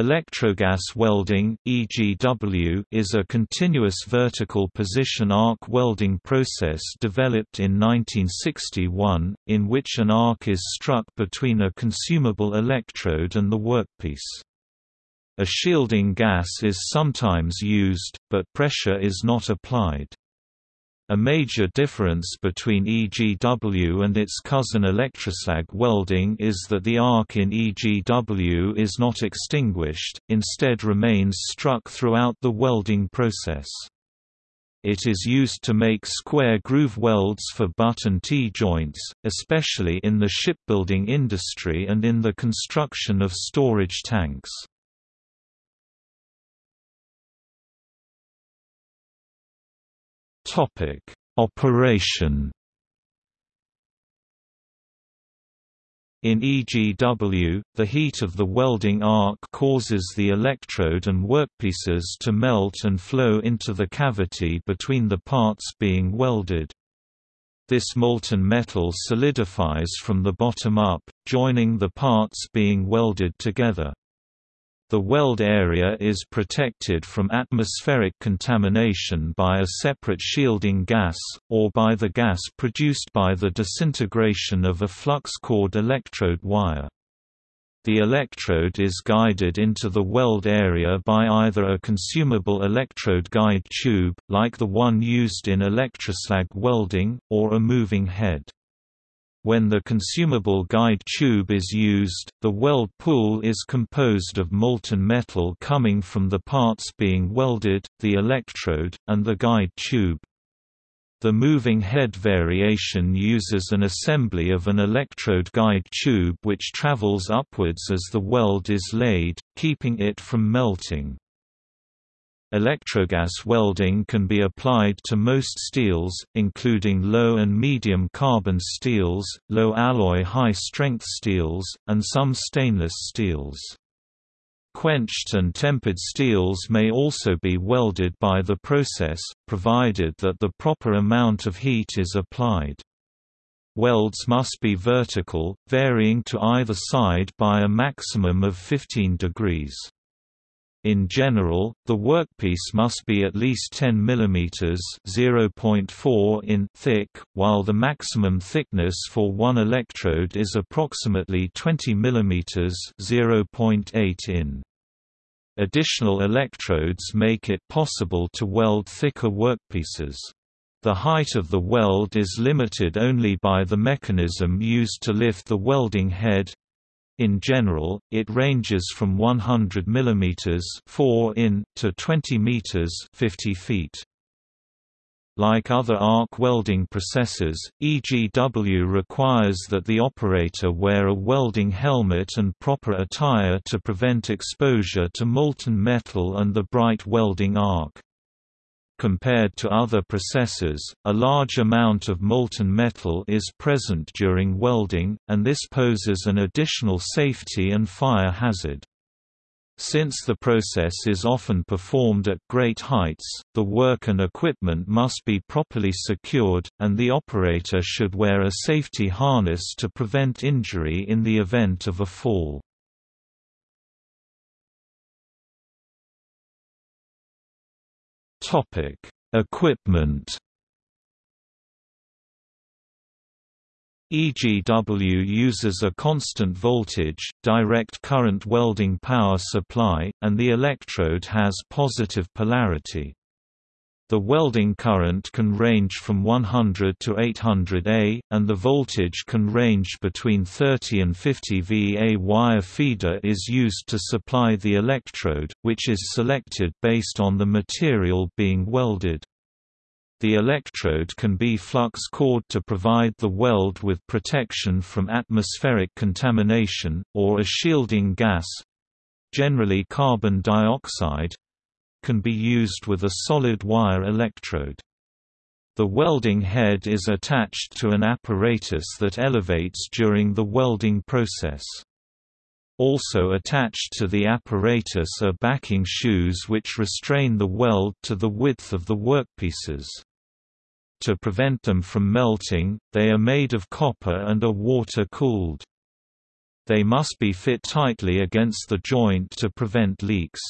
Electrogas welding (EGW) is a continuous vertical position arc welding process developed in 1961, in which an arc is struck between a consumable electrode and the workpiece. A shielding gas is sometimes used, but pressure is not applied. A major difference between EGW and its cousin electroslag welding is that the arc in EGW is not extinguished, instead remains struck throughout the welding process. It is used to make square groove welds for butt and T-joints, especially in the shipbuilding industry and in the construction of storage tanks. Topic: Operation In EGW, the heat of the welding arc causes the electrode and workpieces to melt and flow into the cavity between the parts being welded. This molten metal solidifies from the bottom up, joining the parts being welded together. The weld area is protected from atmospheric contamination by a separate shielding gas, or by the gas produced by the disintegration of a flux-cored electrode wire. The electrode is guided into the weld area by either a consumable electrode guide tube, like the one used in electroslag welding, or a moving head. When the consumable guide tube is used, the weld pool is composed of molten metal coming from the parts being welded, the electrode, and the guide tube. The moving head variation uses an assembly of an electrode guide tube which travels upwards as the weld is laid, keeping it from melting. Electrogas welding can be applied to most steels, including low and medium carbon steels, low alloy high-strength steels, and some stainless steels. Quenched and tempered steels may also be welded by the process, provided that the proper amount of heat is applied. Welds must be vertical, varying to either side by a maximum of 15 degrees. In general, the workpiece must be at least 10 mm (0.4 in) thick, while the maximum thickness for one electrode is approximately 20 mm (0.8 in). Additional electrodes make it possible to weld thicker workpieces. The height of the weld is limited only by the mechanism used to lift the welding head, in general, it ranges from 100 mm 4 in to 20 meters 50 feet. Like other arc welding processes, EGW requires that the operator wear a welding helmet and proper attire to prevent exposure to molten metal and the bright welding arc. Compared to other processes, a large amount of molten metal is present during welding, and this poses an additional safety and fire hazard. Since the process is often performed at great heights, the work and equipment must be properly secured, and the operator should wear a safety harness to prevent injury in the event of a fall. Topic: Equipment. EGW uses a constant voltage, direct current welding power supply, and the electrode has positive polarity. The welding current can range from 100 to 800 A, and the voltage can range between 30 and 50 V. A wire feeder is used to supply the electrode, which is selected based on the material being welded. The electrode can be flux cored to provide the weld with protection from atmospheric contamination, or a shielding gas—generally carbon dioxide, can be used with a solid wire electrode. The welding head is attached to an apparatus that elevates during the welding process. Also attached to the apparatus are backing shoes which restrain the weld to the width of the workpieces. To prevent them from melting, they are made of copper and are water-cooled. they must be fit tightly against the joint to prevent leaks.